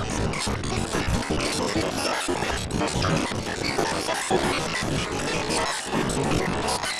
I'm not sure if I'm going to be able to do that.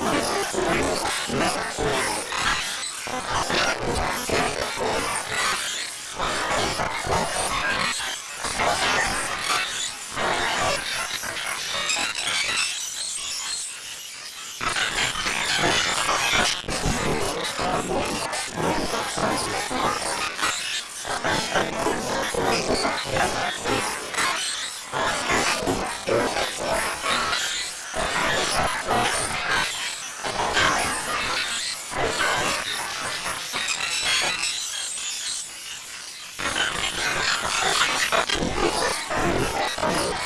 Let's go.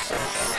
Yes.